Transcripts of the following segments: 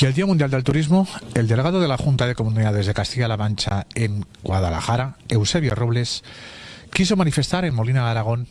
Y el Día Mundial del Turismo, el delegado de la Junta de Comunidades de Castilla-La Mancha en Guadalajara, Eusebio Robles, quiso manifestar en Molina de Aragón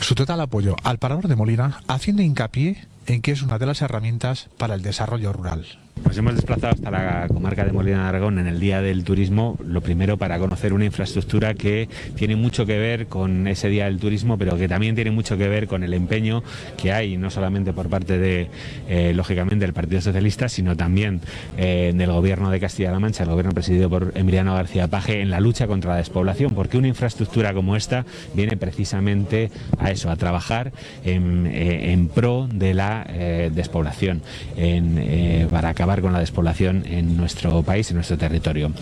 su total apoyo al parador de Molina, haciendo hincapié en que es una de las herramientas para el desarrollo rural. Nos hemos desplazado hasta la comarca de Molina de Aragón en el Día del Turismo, lo primero para conocer una infraestructura que tiene mucho que ver con ese Día del Turismo, pero que también tiene mucho que ver con el empeño que hay, no solamente por parte de, eh, lógicamente, del Partido Socialista, sino también eh, del Gobierno de Castilla-La Mancha, el Gobierno presidido por Emiliano García Paje, en la lucha contra la despoblación, porque una infraestructura como esta viene precisamente a eso, a trabajar en, eh, en pro de la despoblación, en, para acabar con la despoblación en nuestro país, en nuestro territorio.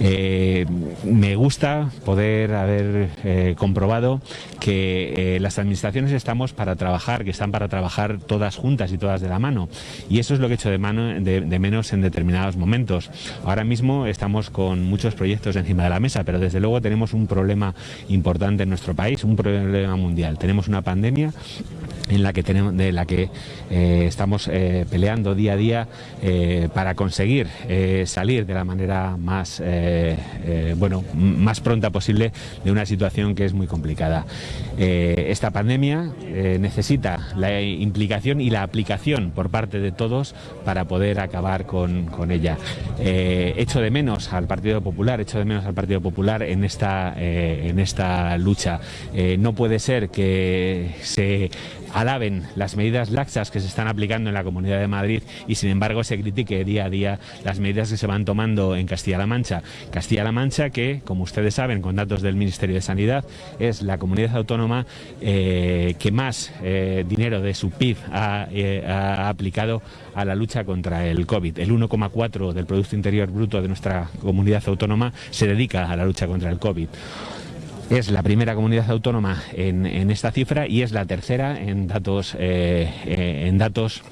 Eh, me gusta poder haber eh, comprobado que eh, las administraciones estamos para trabajar, que están para trabajar todas juntas y todas de la mano. Y eso es lo que he hecho de, de menos en determinados momentos. Ahora mismo estamos con muchos proyectos encima de la mesa, pero desde luego tenemos un problema importante en nuestro país, un problema mundial. Tenemos una pandemia en la que tenemos, de la que eh, estamos eh, peleando día a día eh, para conseguir salir de la manera más bueno más pronta posible de una situación que es muy complicada. Esta pandemia necesita la implicación y la aplicación por parte de todos para poder acabar con, con ella. Echo de menos al Partido Popular, echo de menos al Partido Popular en esta, en esta lucha. No puede ser que se alaben las medidas laxas que se están aplicando en la Comunidad de Madrid y sin embargo se critique día a día las medidas que se van tomando en Castilla-La Mancha. Castilla-La Mancha que, como ustedes saben, con datos del Ministerio de Sanidad, es la comunidad autónoma eh, que más eh, dinero de su PIB eh, ha, aplicado a la lucha contra el COVID. El 1,4 del Producto Interior Bruto de nuestra comunidad autónoma se dedica a la lucha contra el COVID. Es la primera comunidad autónoma en, en esta cifra y es la tercera en datos, eh, eh, en datos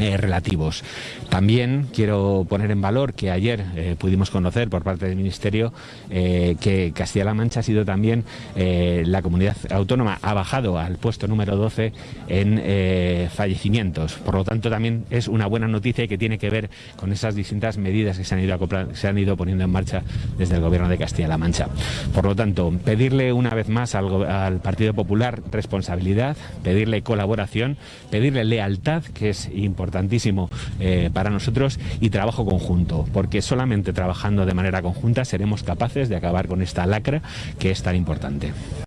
eh, relativos. También quiero poner en valor que ayer eh, pudimos conocer por parte del Ministerio eh, que Castilla-La Mancha ha sido también la comunidad autónoma, ha bajado al puesto número 12 en fallecimientos. Por lo tanto, también es una buena noticia que tiene que ver con esas distintas medidas que se han ido, se han ido poniendo en marcha desde el Gobierno de Castilla-La Mancha. Por lo tanto, pedirle una vez más al, al Partido Popular responsabilidad, pedirle colaboración, pedirle lealtad, que es importantísimo eh, para nosotros, y trabajo conjunto, porque solamente trabajando de manera conjunta seremos capaces de acabar con esta lacra que es tan importante.